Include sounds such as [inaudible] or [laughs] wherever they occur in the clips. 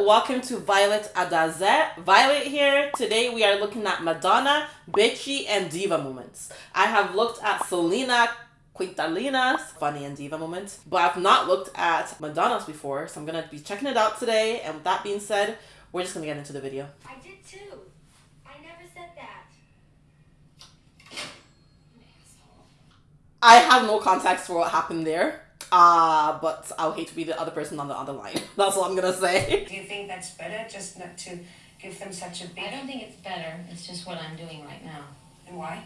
welcome to Violet Adazet. Violet here. Today we are looking at Madonna, Bitchy, and Diva moments. I have looked at Selena Quintanilla's funny and diva moments, but I've not looked at Madonna's before, so I'm gonna be checking it out today. And with that being said, we're just gonna get into the video. I did too. I never said that. I have no context for what happened there. Uh, but I'll hate to be the other person on the other line. [laughs] That's all I'm gonna say. Do you think that's better, just not to give them such a big... I don't think it's better. It's just what I'm doing right now. And why?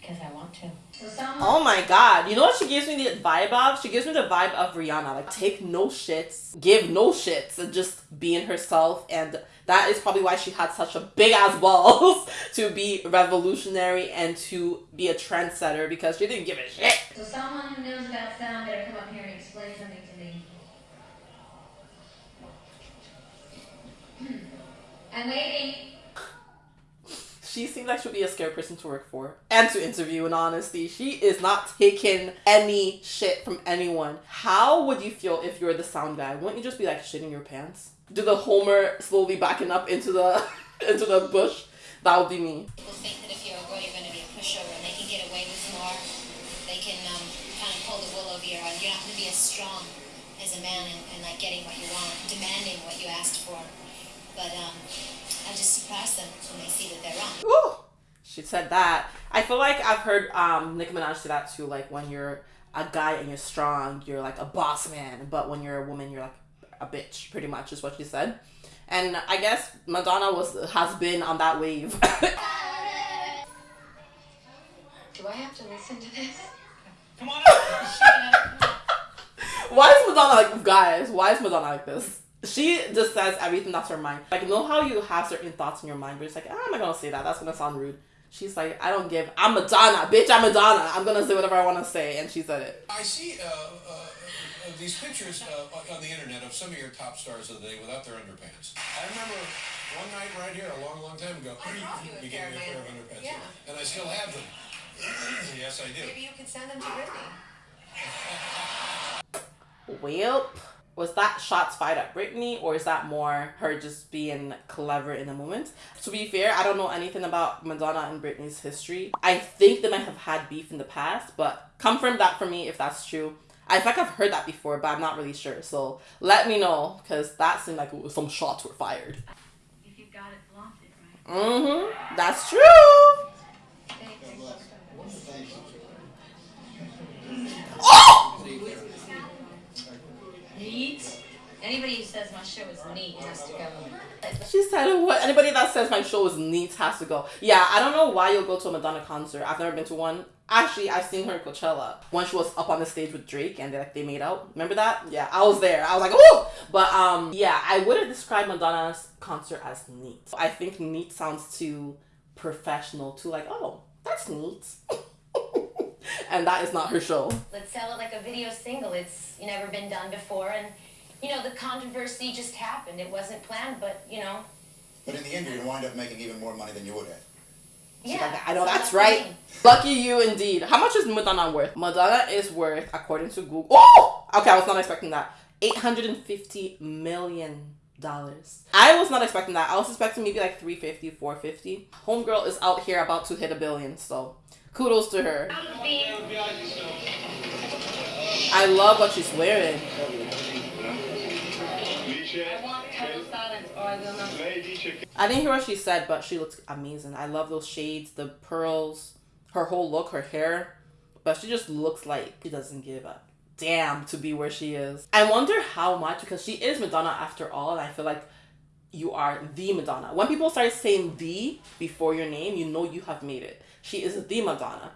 Because I want to. So Oh my god. You know what she gives me the vibe of? She gives me the vibe of Rihanna. Like, take no shits, give no shits, and just being herself. And that is probably why she had such a big ass balls [laughs] to be revolutionary and to be a trendsetter because she didn't give a shit. so someone who knows about sound better come up here and explain something to me. [clears throat] I'm waiting. She seems like she'll be a scary person to work for and to interview, in honesty. She is not taking any shit from anyone. How would you feel if you're the sound guy? Wouldn't you just be like shitting your pants? Do the Homer slowly backing up into the [laughs] into the bush? That would be me. People think that if you're a girl, you're going to be a pushover and they can get away with more. They can um, kind of pull the wool over your eyes. You're not going to be as strong as a man and, and like getting what you want, demanding what you asked for. But um, I just surprise them when they see that they're wrong. Ooh, she said that. I feel like I've heard um Nicki Minaj say that too. Like when you're a guy and you're strong, you're like a boss man. But when you're a woman, you're like a bitch. Pretty much is what she said. And I guess Madonna was has been on that wave. [laughs] Do I have to listen to this? Come on. Why is Madonna like guys? Why is Madonna like this? She just says everything that's her mind. Like, you know how you have certain thoughts in your mind, but it's like, ah, I'm not gonna say that. That's gonna sound rude. She's like, I don't give. I'm Madonna, bitch. I'm Madonna. I'm gonna say whatever I want to say, and she said it. I see uh, uh, these pictures uh, on the internet of some of your top stars of the day without their underpants. I remember one night right here, a long, long time ago, I bought you a [clears throat] you pair gave me a of pair of underpants. yeah. And I still have them. [clears throat] yes, I do. Maybe you could send them to Britney. [laughs] Well, was that shots fired at Britney, or is that more her just being clever in the moment? To be fair, I don't know anything about Madonna and Britney's history. I think they might have had beef in the past, but confirm that for me if that's true. I think I've heard that before, but I'm not really sure. So let me know, because that seemed like some shots were fired. If you got it, flaunt it, right? Mm-hmm. That's true. Oh! Neat. Anybody who says my show is neat has to go. She said, "What? Anybody that says my show is neat has to go." Yeah, I don't know why you'll go to a Madonna concert. I've never been to one. Actually, I've seen her at Coachella when she was up on the stage with Drake and they like they made out. Remember that? Yeah, I was there. I was like, "Oh!" But um, yeah, I wouldn't describe Madonna's concert as neat. I think neat sounds too professional. Too like, "Oh, that's neat," [laughs] and that is not her show. Let's sell it like a video single. It's never been done before. And, you know, the controversy just happened. It wasn't planned, but, you know, But in the end, you're going to wind up making even more money than you would have. Yeah. I know so that's right. Lucky you indeed. How much is Madonna worth? Madonna is worth, according to Google. Oh, okay. I was not expecting that. Eight hundred and fifty million dollars. I was not expecting that. I was expecting maybe like 350, 450. Homegirl is out here about to hit a billion. So kudos to her. I love what she's wearing. I didn't hear what she said, but she looks amazing. I love those shades, the pearls, her whole look, her hair. But she just looks like she doesn't give a damn to be where she is. I wonder how much because she is Madonna after all, and I feel like you are the Madonna. When people start saying the before your name, you know you have made it. She is the Madonna.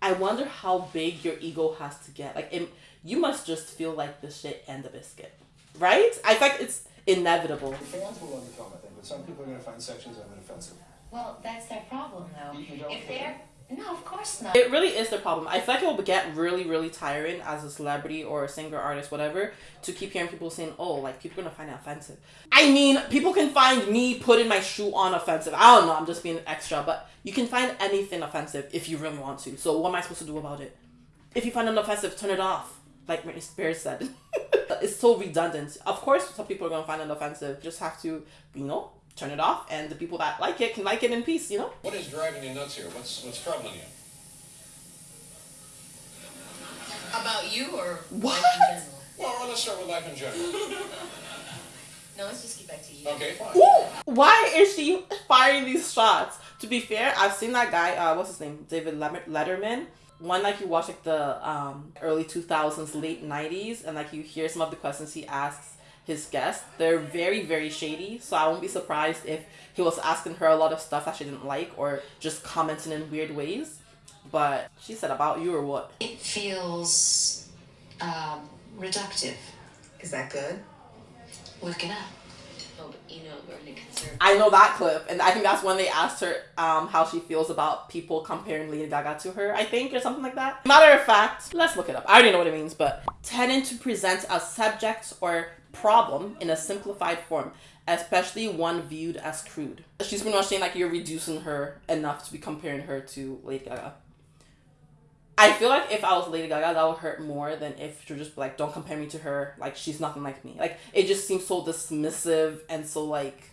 I wonder how big your ego has to get. Like, it, you must just feel like the shit and the biscuit, right? I think it's inevitable. The Fans will love the film, I think, but some people are going to find sections of it offensive. Well, that's their problem, though. You don't If think? they're. No, of course not. It really is the problem. I feel like it will get really, really tiring as a celebrity or a singer, artist, whatever, to keep hearing people saying, oh, like, people are gonna find it offensive. I mean, people can find me putting my shoe on offensive. I don't know, I'm just being extra, but you can find anything offensive if you really want to. So, what am I supposed to do about it? If you find it offensive, turn it off, like Britney Spears said. [laughs] It's so redundant. Of course, some people are gonna find it offensive. Just have to, you know, turn it off, and the people that like it can like it in peace. You know. What is driving you nuts here? What's what's troubling you? About you or What? life in general? Well, let's start with life in general. [laughs] No, let's just get back to you. Okay, fine. Who? Why is she firing these shots? To be fair, I've seen that guy. Uh, what's his name? David Letterman. One like you watch like the um early two thousands, late nineties, and like you hear some of the questions he asks his guests. They're very very shady. So I won't be surprised if he was asking her a lot of stuff that she didn't like or just commenting in weird ways. But she said about you or what? It feels um, reductive. Is that good? Work it out. I know that clip, and I think that's when they asked her um, how she feels about people comparing Lady Gaga to her, I think, or something like that. Matter of fact, let's look it up. I already know what it means, but tending to present a subject or problem in a simplified form, especially one viewed as crude. She's pretty much saying like you're reducing her enough to be comparing her to Lady Gaga. I feel like if I was Lady Gaga, that would hurt more than if she just like, don't compare me to her. Like she's nothing like me. Like it just seems so dismissive and so like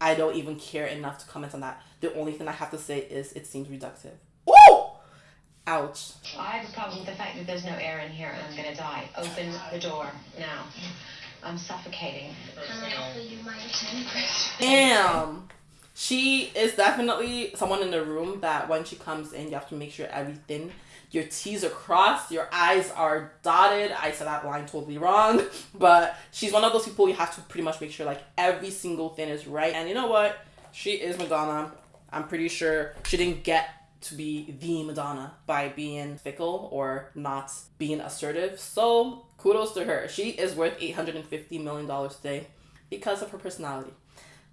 I don't even care enough to comment on that. The only thing I have to say is it seems reductive. Ooh! Ouch. I have a problem with the fact that there's no air in here and I'm gonna die. Open the door now. I'm suffocating. Damn. She is definitely someone in the room that when she comes in, you have to make sure everything, your T's are crossed, your I's are dotted. I said that line totally wrong, [laughs] but she's one of those people you have to pretty much make sure like every single thing is right. And you know what? She is Madonna. I'm pretty sure she didn't get to be the Madonna by being fickle or not being assertive. So kudos to her. She is worth $850 million today because of her personality.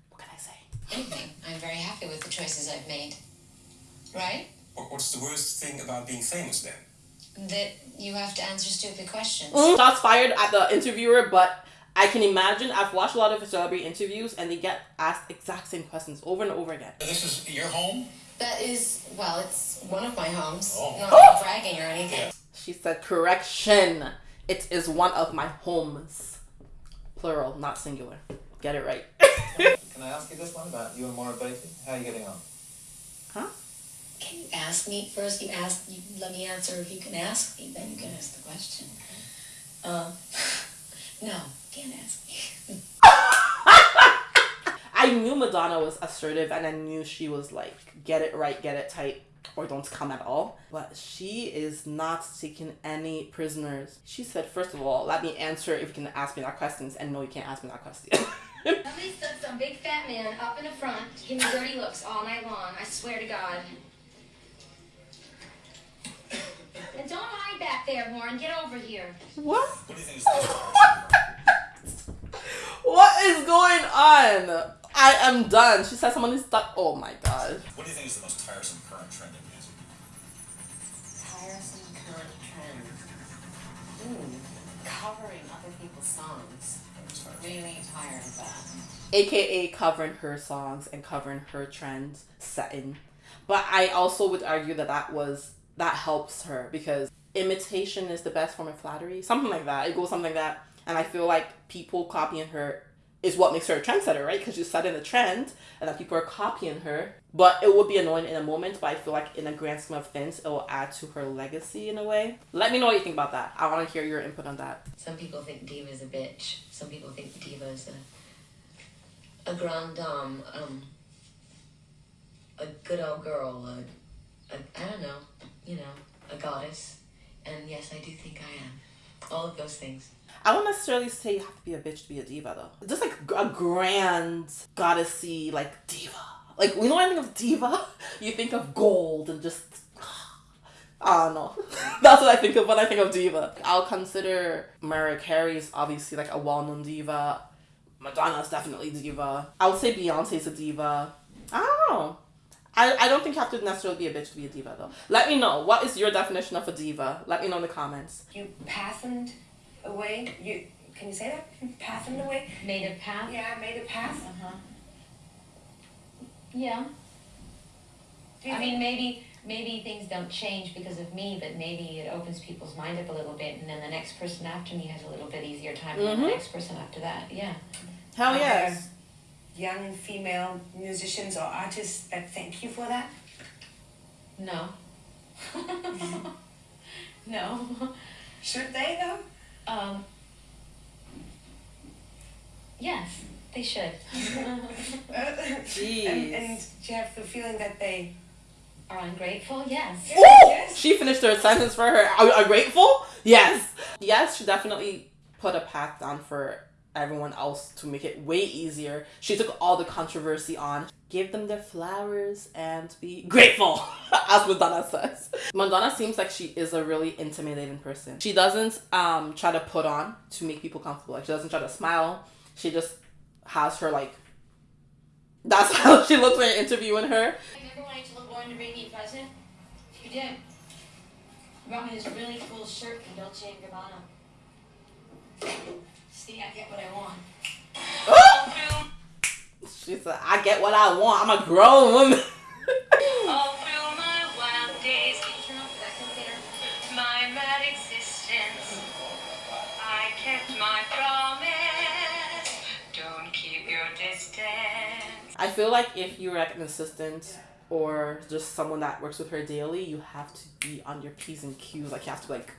What can I say? Anything. I'm very happy with the choices I've made. Right? What's the worst thing about being famous then? That you have to answer stupid questions. Mm, Shots fired at the interviewer, but I can imagine I've watched a lot of celebrity interviews and they get asked exact same questions over and over again. This is your home? That is, well, it's one of my homes. Oh. Not bragging or anything. She said, correction. It is one of my homes. Plural, not singular. Get it right. [laughs] Can I ask you this one about you and Maura Bailey? How are you getting on? huh? Can you ask me first? You ask. You let me answer. If you can ask me, then you can ask the question. Um, [laughs] no, can't ask me. [laughs] I knew Madonna was assertive and I knew she was like, get it right, get it tight, or don't come at all. But she is not taking any prisoners. She said, first of all, let me answer if you can ask me that questions, and no, you can't ask me that question. [laughs] Somebody stuck some big fat man up in the front to give me dirty looks all night long. I swear to God. And don't hide back there, Warren. Get over here. what? What do you think is the most tiresome? What is going on? I am done. She said someone is stuck. Oh my god. What do you think is the most tiresome current trend in music? Tiresome current trend. Ooh, covering other people's songs. Really tired of that. AKA covering her songs and covering her trend setting. But I also would argue that that was that helps her because imitation is the best form of flattery. Something like that. It goes something like that. And I feel like people copying her is what makes her a trendsetter, right? Because she's setting the trend and that people are copying her. But it would be annoying in a moment, but I feel like in a grand scheme of things, it will add to her legacy in a way. Let me know what you think about that. I want to hear your input on that. Some people think diva's a bitch. Some people think diva's a a grand dame, um, a good old girl, a, a I don't know, you know, a goddess. And yes, I do think I am. All of those things. I won't necessarily say you have to be a bitch to be a diva though. Just like a grand goddessy like diva. Like we know when I think of diva, [laughs] you think of gold and just [sighs] I don't know. [laughs] That's what I think of when I think of diva. I'll consider Mariah Carey's obviously like a well-known diva. Madonna's definitely diva. I would say Beyonce's a diva. I don't know. I, I don't think you have to necessarily be a bitch to be a diva though. Let me know. What is your definition of a diva? Let me know in the comments. You pathened away. You can you say that? Pathened away. Made a path. Yeah, I made a path. Uh huh. Yeah. I think- mean, maybe maybe things don't change because of me, but maybe it opens people's mind up a little bit, and then the next person after me has a little bit easier time, and then the Mhm. next person after that. Yeah. Hell Are yes. there Young female musicians or artists that thank you for that? No. [laughs] no. Should they though? Um. Yes, they should. Jeez. [laughs] and, and do you have the feeling that they Are ungrateful? Yes. Ooh! Yes. She finished her sentence for her. Are, are grateful? Yes. Yes, she definitely put a path down for everyone else to make it way easier. She took all the controversy on. Give them their flowers and be grateful, [laughs] as Madonna says. Madonna seems like she is a really intimidating person. She doesn't um try to put on to make people comfortable. Like she doesn't try to smile. She just has her like. That's [laughs] how she looks when you're interviewing her. Remember when I told Lauren to bring me a present? She did. She brought me this really cool shirt from Dolce & Gabbana. See, I get what I want. [gasps] She said, I get what I want. I'm a grown woman. [laughs] My wild days, Turn off the vacuum cleaner. my mad existence, I kept my promise. Don't keep your distance. I feel like if you're like an assistant or just someone that works with her daily, you have to be on your P's and Q's. Like you have to like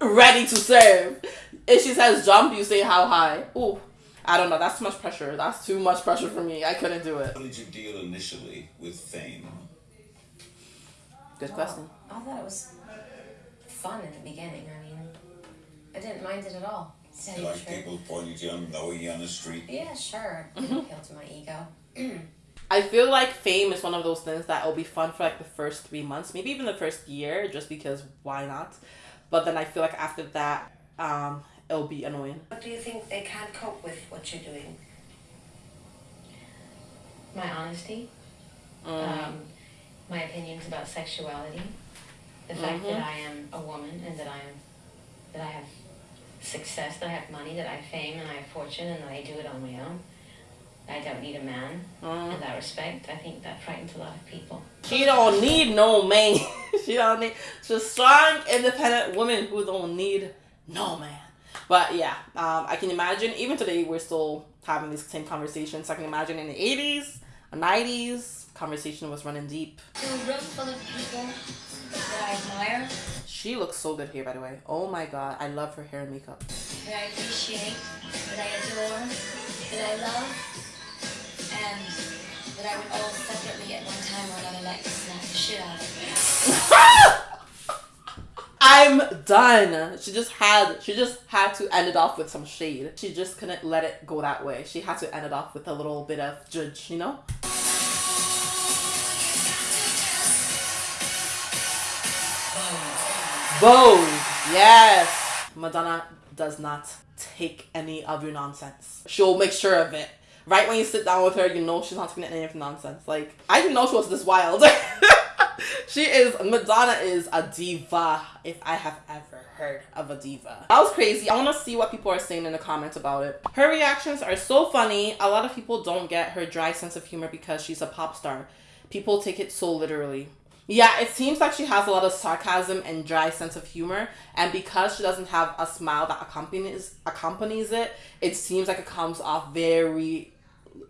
ready to serve. If she says jump, you say how high. Ooh. I don't know. That's too much pressure. That's too much pressure for me. I couldn't do it. How did you deal initially with fame? Good oh, question. I thought it was fun in the beginning. I mean, I didn't mind it at all. to tell you the Like truth. people pointing you and knowing you on the street? Yeah, sure. It mm-hmm. didn't appeal to my ego. I feel like fame is one of those things that will be fun for like the first three months, maybe even the first year, just because why not? But then I feel like after that, um, it'll be annoying. what do you think they can't cope with what you're doing? My honesty. Um, my opinions about sexuality. The fact Mhm. that I am a woman and that I am, that I have success, that I have money, that I have fame and I have fortune and that I do it on my own. I don't need a man Mm. in that respect. I think that frightens a lot of people. She don't need no man. [laughs] she don't need. She's a strong, independent woman who don't need no man. But yeah, um, I can imagine. Even today, we're still having these same conversations. I can imagine in the eighties, nineties, conversation was running deep. To a room full of people that I admire, She looks so good here, by the way. Oh my god, I love her hair and makeup. that I appreciate, that I adore, that I love, and that I would all separately at one time or another like to smack the shit out of. I'm done. She just had she just had to end it off with some shade. She just couldn't let it go that way. She had to end it off with a little bit of judge, you know? Vogue. Yes. Madonna does not take any of your nonsense. She'll make sure of it. Right when you sit down with her, you know she's not taking any of nonsense. Like, I didn't know she was this wild. [laughs] [laughs] she is, Madonna is a diva, if I have ever heard of a diva. That was crazy. I want to see what people are saying in the comments about it. Her reactions are so funny. A lot of people don't get her dry sense of humor because she's a pop star. People take it so literally. Yeah, it seems like she has a lot of sarcasm and dry sense of humor, and because she doesn't have a smile that accompanies accompanies it, it seems like it comes off very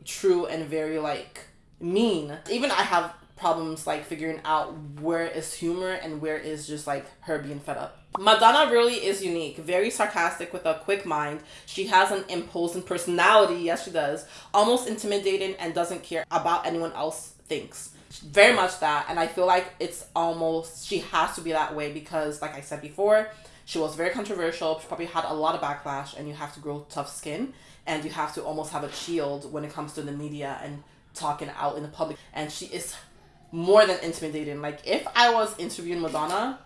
true and very like mean. Even I have problems like figuring out where is humor and where is just like her being fed up. Madonna really is unique, very sarcastic with a quick mind. She has an imposing personality, yes she does, almost intimidating and doesn't care about anyone else thinks. Very much that, and I feel like it's almost she has to be that way because, like I said before, she was very controversial. She probably had a lot of backlash, and you have to grow tough skin, and you have to almost have a shield when it comes to the media and talking out in the public. And she is more than intimidating. Like if I was interviewing Madonna,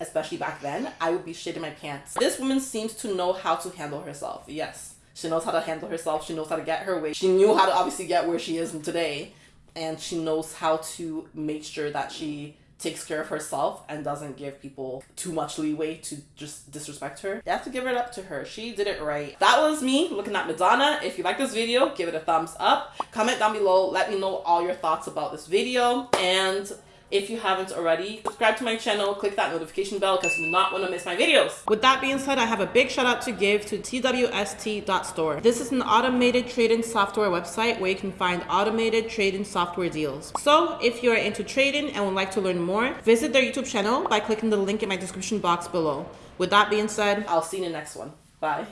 especially back then, I would be shitting my pants. This woman seems to know how to handle herself. Yes, she knows how to handle herself. She knows how to get her way. She knew how to obviously get where she is today, and she knows how to make sure that she takes care of herself and doesn't give people too much leeway to just disrespect her. You have to give it up to her. She did it right. That was me looking at Madonna. If you like this video, give it a thumbs up. Comment down below. Let me know all your thoughts about this video. And If you haven't already, subscribe to my channel, click that notification bell because you do not want to miss my videos. With that being said, I have a big shout out to give to TWST.store. This is an automated trading software website where you can find automated trading software deals. So if you are into trading and would like to learn more, visit their YouTube channel by clicking the link in my description box below. With that being said, I'll see you in the next one. Bye.